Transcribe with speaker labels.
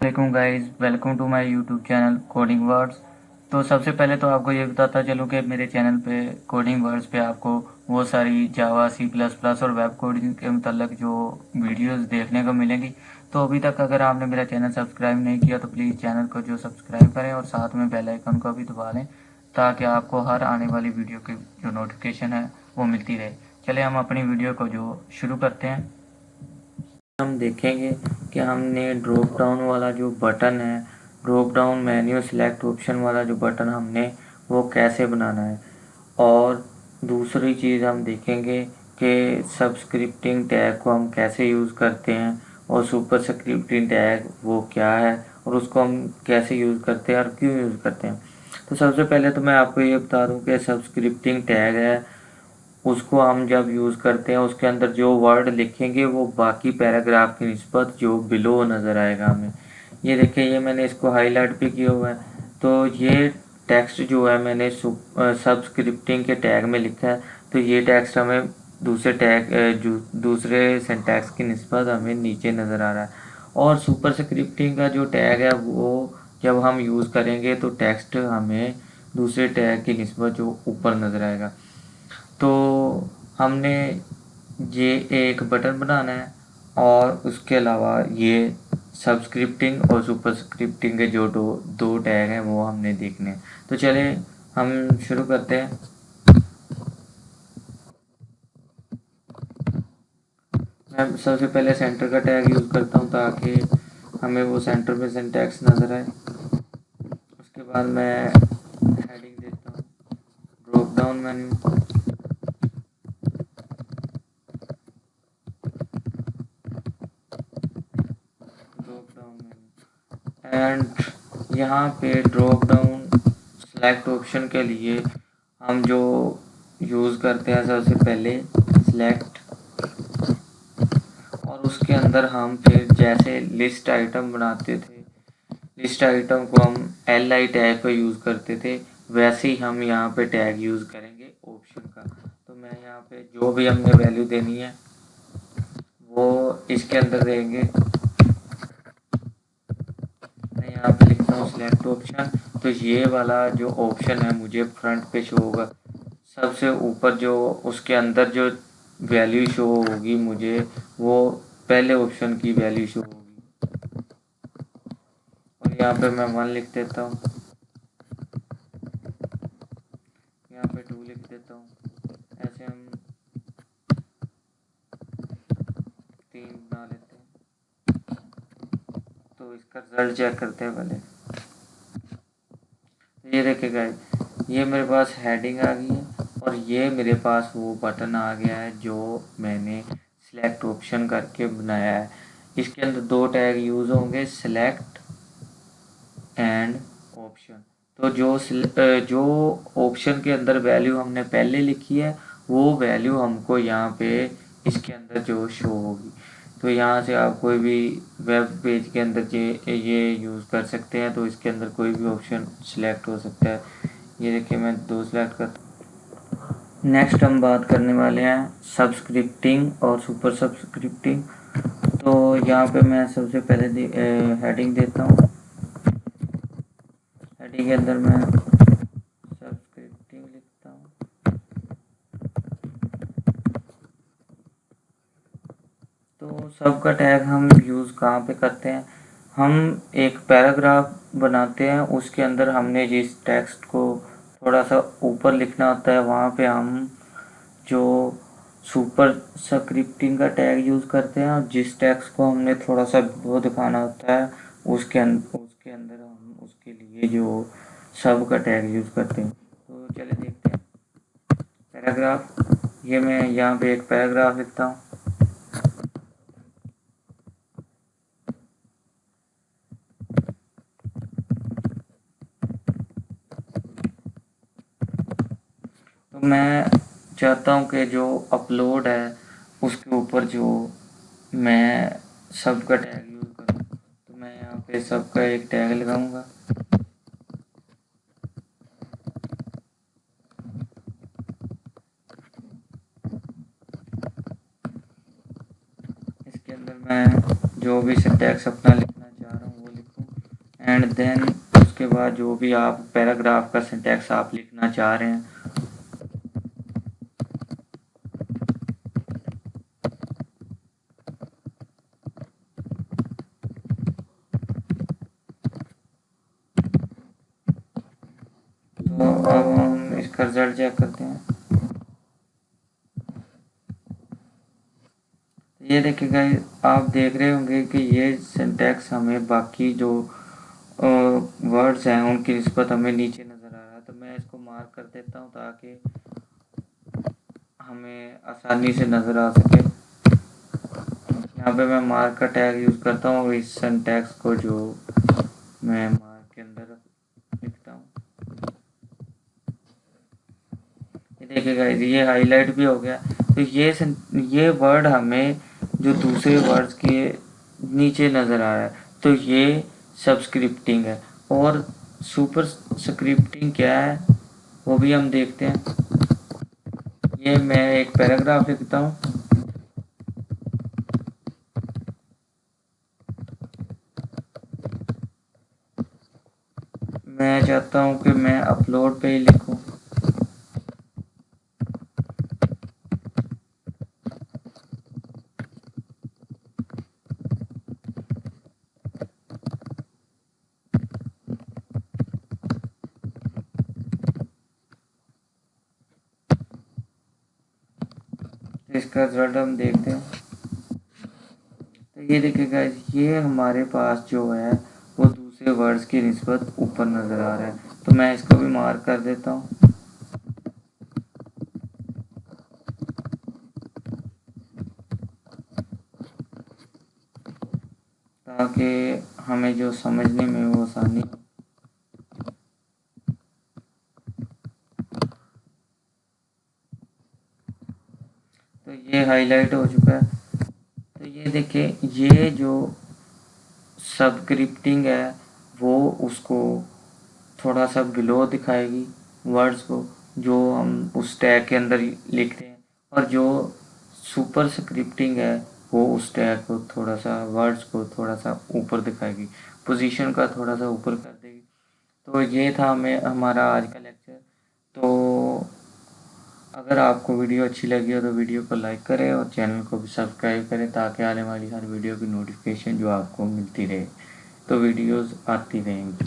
Speaker 1: علیکم guys welcome to my YouTube channel coding words تو سب سے پہلے تو آپ کو یہ بتاتا چلوں کہ میرے چینل پہ کوڈنگ ورڈز پہ آپ کو وہ ساری جاوا سی پلس پلس اور ویب کوڈنگ کے متعلق جو ویڈیوز دیکھنے کو ملیں گی. تو ابھی تک اگر آپ نے میرا چینل سبسکرائب نہیں کیا تو پلیز چینل کو جو سبسکرائب کریں اور ساتھ میں بیل آئیکن کو بھی دبا لیں تاکہ آپ کو ہر آنے والی ویڈیو کی جو نوٹیفکیشن ہے وہ ملتی رہے. چلے ہم اپنی ویڈیو کو جو شروع کرتے ہیں. ہم دیکھیں گے کہ ہم نے ڈراپ ڈاؤن والا جو بٹن ہے drop down menu select option والا جو بٹن ہم نے، وہ کیسے بنانا ہے؟ اور دوسری چیز ہم دیکھیں گے کہ سبسکرپٹنگ ٹیگ کو ہم کیسے یوز کرتے ہیں اور سپر سکرپٹنگ ٹیگ وہ کیا ہے اور اس کو ہم کیسے یوز کرتے ہیں اور کیوں یوز کرتے ہیں؟ تو سب سے پہلے تو میں آپ کو یہ بتا دوں کہ سبسکرپٹنگ ٹیگ ہے اس کو ہم جب یوز کرتے ہیں، اس کے اندر جو ورڈ لکھیں گے، وہ باقی پیراگراف کی نسبت جو بلو نظر آئے گا ہمیں۔ یہ دیکھیں، یہ میں نے اس کو ہائی لائٹ بھی کیا ہوا ہے۔ تو یہ ٹیکسٹ جو ہے، میں نے سبسکرپٹنگ کے ٹیگ میں لکھا ہے۔ تو یہ ٹیکسٹ ہمیں دوسرے ٹیگ جو دوسرے سینٹیکس کی نسبت ہمیں نیچے نظر آ رہا ہے۔ اور سپر سکرپٹنگ کا جو ٹیگ ہے، وہ جب ہم یوز کریں گے تو ٹیکسٹ ہمیں دوسرے ٹیگ کی نسبت جو اوپر نظر آئے گا۔ تو ہم نے یہ ایک بٹن بنانا ہے اور اس کے علاوہ یہ سبسکرپٹنگ اور سپر سکرپٹنگ کے جو دو دو ٹیگ ہیں وہ ہم نے دیکھنے ہیں۔ تو چلیں ہم شروع کرتے ہیں۔ میں سب سے پہلے سینٹر کا ٹیگ یوز کرتا ہوں تاکہ ہمیں وہ سینٹر میں سینٹیکس نظر آئے۔ اس کے بعد میں ہیڈنگ دیتا ہوں۔ ڈراپ ڈاؤن مینیو اینڈ یہاں پہ ڈراپ ڈاؤن سلیکٹ آپشن کے لیے ہم جو یوز کرتے ہیں سب سے پہلے سلیکٹ اور اس کے اندر ہم پھر جیسے لسٹ آئٹم بناتے تھے لسٹ آئٹم کو ہم ایل آئی ٹیگ پہ یوز کرتے تھے، ویسے ہی ہم یہاں پہ ٹیگ یوز کریں گے آپشن کا۔ تو میں یہاں پہ جو بھی ہم نے ویلیو دینی ہے، وہ اس کے اندر دیں گے۔ یہاں پہ لکھتا ہوں سلیکٹ آپشن تو یہ والا جو آپشن ہے مجھے فرنٹ پہ شو ہوگا۔ سب سے اوپر جو اس کے اندر جو ویلیو شو ہوگی مجھے، وہ پہلے آپشن کی ویلیو شو ہوگی۔ اور یہاں پہ میں ون لکھ دیتا ہوں۔ یہاں پہ ٹو لکھ دیتا ہوں۔ ایسے ہم تو اس کا رزلٹ چیک کرتے ہیں پہلے یہ دیکھے گئے یہ میرے پاس ہیڈنگ آ گئی ہے اور یہ میرے پاس وہ بٹن آ گیا ہے جو میں نے سلیکٹ آپشن کر کے بنایا ہے۔ اس کے اندر دو ٹیگ یوز ہوں گے سلیکٹ اینڈ آپشن تو جو جو آپشن کے اندر ویلیو ہم نے پہلے لکھی ہے، وہ ویلیو ہم کو یہاں پہ اس کے اندر جو شو ہوگی۔ تو یہاں سے آپ کوئی بھی ویب پیج کے اندر یہ یوز کر سکتے ہیں، تو اس کے اندر کوئی بھی آپشن سلیکٹ ہو سکتا ہے۔ یہ دیکھیں، میں دو سلیکٹ کرتا ہوں نیکسٹ ہم بات کرنے والے ہیں سبسکرپٹنگ اور سپر سبسکرپٹنگ تو یہاں پہ میں سب سے پہلے ہیڈنگ دیتا ہوں۔ ہیڈنگ کے اندر میں سب کا ٹیگ ہم یوز کہاں پہ کرتے ہیں؟ ہم ایک پیراگراف بناتے ہیں، اس کے اندر ہم نے جس ٹیکسٹ کو تھوڑا سا اوپر لکھنا ہوتا ہے، وہاں پہ ہم جو سپر سکرپٹنگ کا ٹیگ یوز کرتے ہیں اور جس ٹیکسٹ کو ہم نے تھوڑا سا وہ دکھانا ہوتا ہے، اس کے اندر اس کے اندر ہم اس کے لیے جو سب کا ٹیگ یوز کرتے ہیں۔ تو چلے دیکھتے ہیں۔ پیراگراف، یہ میں یہاں پہ ایک پیراگراف لکھتا ہوں۔ تو میں چاہتا ہوں کہ جو اپلوڈ ہے، اس کے اوپر جو میں سب کا ٹیگ یوز کروں۔ تو میں یہاں پہ سب کا ایک ٹیگ لگاؤں گا۔ اس کے اندر میں جو بھی سنٹیکس اپنا لکھنا چاہ رہا ہوں، وہ لکھوں۔ اینڈ دین اس کے بعد جو بھی آپ پیراگراف کا سنٹیکس آپ لکھنا چاہ رہے ہیں اب ہم اس کا رزلٹ چیک کرتے ہیں۔ یہ دیکھیں گا آپ دیکھ رہے ہوں گے کہ یہ سنٹیکس ہمیں باقی جو ورڈز ہیں، ان کی نسبت ہمیں نیچے نظر آ رہا ہے۔ تو میں اس کو مارک کر دیتا ہوں تاکہ ہمیں آسانی سے نظر آ سکے۔ یہاں پہ میں مارک کا ٹیگ یوز کرتا ہوں اس سنٹیکس کو جو میں مارک کے اندر لکھتا ہوں دیکھے گا یہ ہائی لائٹ بھی ہو گیا۔ تو یہ یہ ورڈ ہمیں جو دوسرے ورڈز کے نیچے نظر آ رہا ہے، تو یہ سبسکرپٹنگ ہے۔ اور سپر سکرپٹنگ کیا ہے؟ وہ بھی ہم دیکھتے ہیں۔ یہ میں ایک پیراگراف لکھتا ہوں۔ میں چاہتا ہوں کہ میں اپلوڈ پہ ہی لکھوں اس کا رزلٹ ہم دیکھتے ہیں۔ تو یہ دیکھے گا یہ ہمارے پاس جو ہے، وہ دوسرے ورڈز کی نسبت اوپر نظر آ رہا ہے۔ تو میں اس کو بھی مارک کر دیتا ہوں۔ تاکہ ہمیں جو سمجھنے میں وہ آسانی یہ ہائی لائٹ ہو چکا ہے۔ تو یہ دیکھیں، یہ جو سب کرپٹنگ ہے، وہ اس کو تھوڑا سا گلو دکھائے گی ورڈز کو، جو ہم اس ٹیگ کے اندر لکھتے ہیں۔ اور جو سپر سکرپٹنگ ہے، وہ اس ٹیگ کو تھوڑا سا ورڈز کو تھوڑا سا اوپر دکھائے گی۔ پوزیشن کا تھوڑا سا اوپر کر دے گی۔ تو یہ تھا ہمیں، ہمارا آج کا لیکچر تو اگر آپ کو ویڈیو اچھی لگی ہو تو ویڈیو کو لائک کریں اور چینل کو بھی سبسکرائب کریں تاکہ آنے والی ہر ویڈیو کی نوٹیفیکیشن جو آپ کو ملتی رہے تو ویڈیوز آتی رہیں گی۔